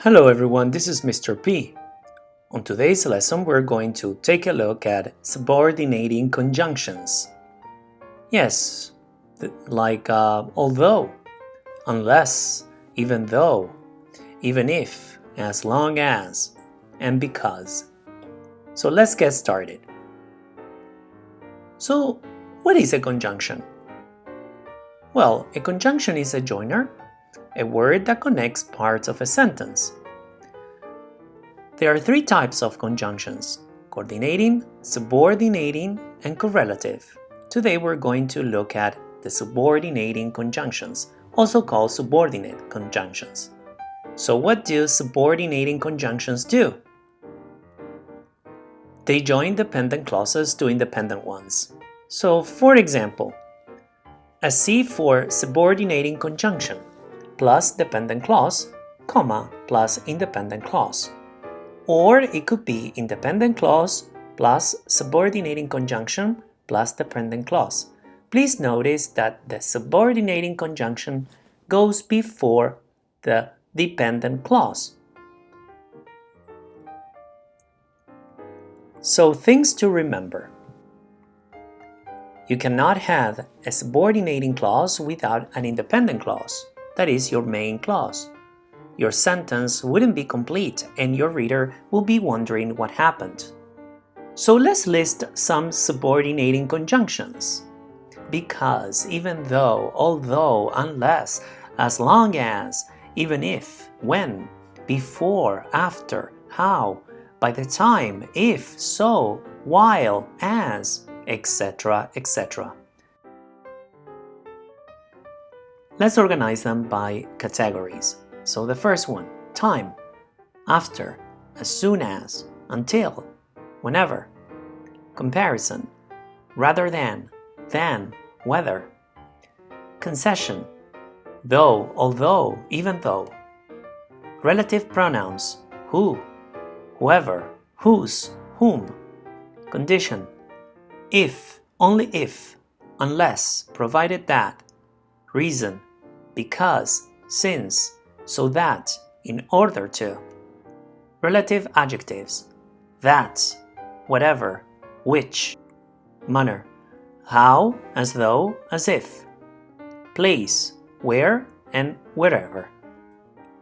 Hello everyone, this is Mr. P. On today's lesson we're going to take a look at subordinating conjunctions. Yes, like uh, although, unless, even though, even if, as long as, and because. So let's get started. So, what is a conjunction? Well, a conjunction is a joiner a word that connects parts of a sentence. There are three types of conjunctions, coordinating, subordinating, and correlative. Today we're going to look at the subordinating conjunctions, also called subordinate conjunctions. So what do subordinating conjunctions do? They join dependent clauses to independent ones. So for example, a C for subordinating conjunction plus dependent clause, comma, plus independent clause. Or it could be independent clause plus subordinating conjunction plus dependent clause. Please notice that the subordinating conjunction goes before the dependent clause. So things to remember. You cannot have a subordinating clause without an independent clause that is your main clause. Your sentence wouldn't be complete and your reader will be wondering what happened. So let's list some subordinating conjunctions. Because, even though, although, unless, as long as, even if, when, before, after, how, by the time, if, so, while, as, etc., etc. Let's organize them by categories. So the first one, time, after, as soon as, until, whenever. Comparison, rather than, than, whether. Concession, though, although, even though. Relative pronouns, who, whoever, whose, whom. Condition, if, only if, unless, provided that. Reason, because, since, so that, in order to. Relative adjectives that, whatever, which. Manner how, as though, as if. Place where and wherever.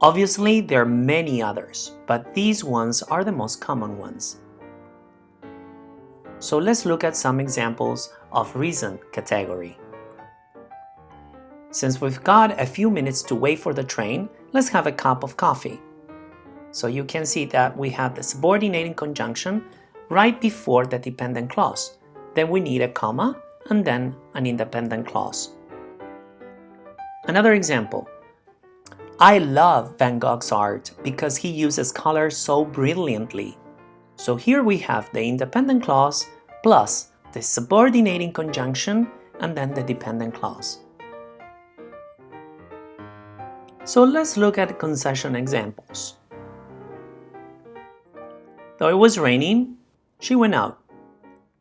Obviously, there are many others, but these ones are the most common ones. So let's look at some examples of reason category. Since we've got a few minutes to wait for the train, let's have a cup of coffee. So you can see that we have the subordinating conjunction right before the dependent clause. Then we need a comma and then an independent clause. Another example. I love Van Gogh's art because he uses color so brilliantly. So here we have the independent clause plus the subordinating conjunction and then the dependent clause. So let's look at concession examples. Though it was raining, she went out.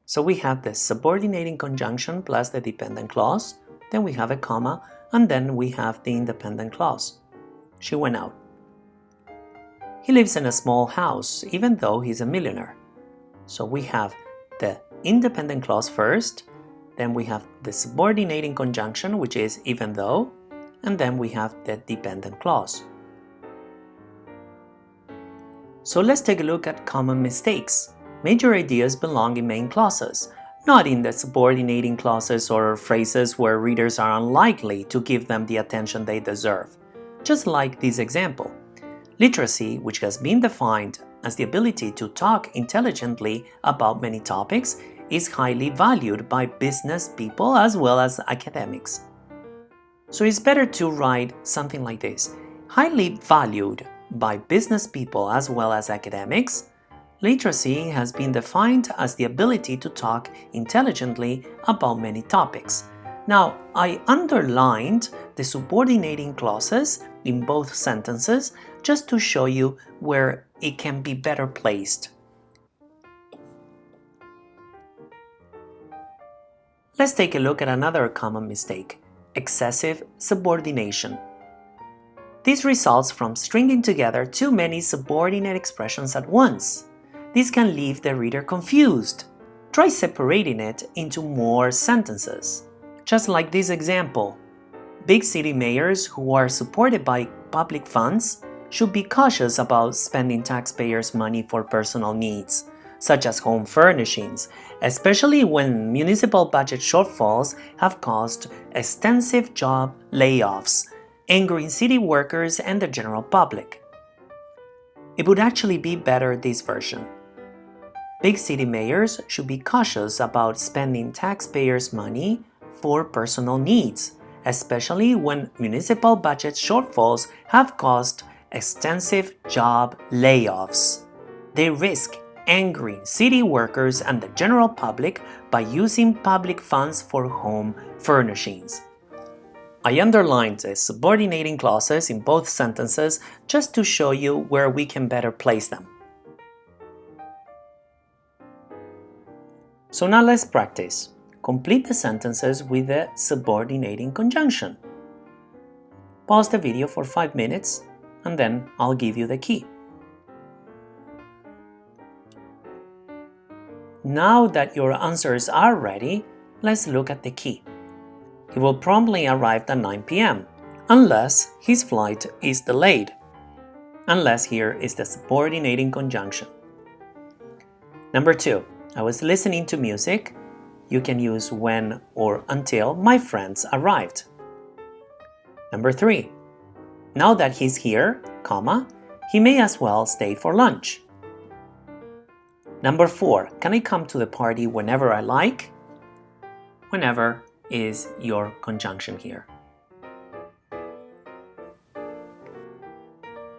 So we have the subordinating conjunction plus the dependent clause, then we have a comma, and then we have the independent clause. She went out. He lives in a small house, even though he's a millionaire. So we have the independent clause first, then we have the subordinating conjunction, which is even though, and then we have the dependent clause. So let's take a look at common mistakes. Major ideas belong in main clauses, not in the subordinating clauses or phrases where readers are unlikely to give them the attention they deserve. Just like this example. Literacy, which has been defined as the ability to talk intelligently about many topics, is highly valued by business people as well as academics. So it's better to write something like this. Highly valued by business people as well as academics, literacy has been defined as the ability to talk intelligently about many topics. Now, I underlined the subordinating clauses in both sentences just to show you where it can be better placed. Let's take a look at another common mistake excessive subordination. This results from stringing together too many subordinate expressions at once. This can leave the reader confused. Try separating it into more sentences. Just like this example. Big city mayors who are supported by public funds should be cautious about spending taxpayers' money for personal needs, such as home furnishings, especially when municipal budget shortfalls have caused extensive job layoffs angering city workers and the general public. It would actually be better this version. Big city mayors should be cautious about spending taxpayers' money for personal needs, especially when municipal budget shortfalls have caused extensive job layoffs. They risk angering city workers and the general public by using public funds for home furnishings. I underlined the subordinating clauses in both sentences just to show you where we can better place them. So now let's practice. Complete the sentences with the subordinating conjunction. Pause the video for 5 minutes and then I'll give you the key. Now that your answers are ready, let's look at the key. He will promptly arrive at 9 p.m. unless his flight is delayed. Unless here is the subordinating conjunction. Number 2. I was listening to music. You can use when or until my friends arrived. Number 3. Now that he's here, comma, he may as well stay for lunch. Number 4. Can I come to the party whenever I like? Whenever is your conjunction here.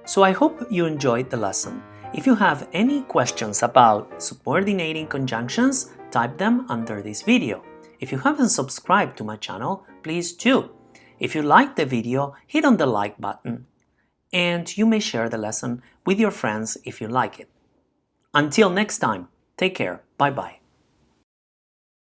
So I hope you enjoyed the lesson. If you have any questions about subordinating conjunctions, type them under this video. If you haven't subscribed to my channel, please do. If you liked the video, hit on the like button. And you may share the lesson with your friends if you like it. Until next time, take care. Bye-bye.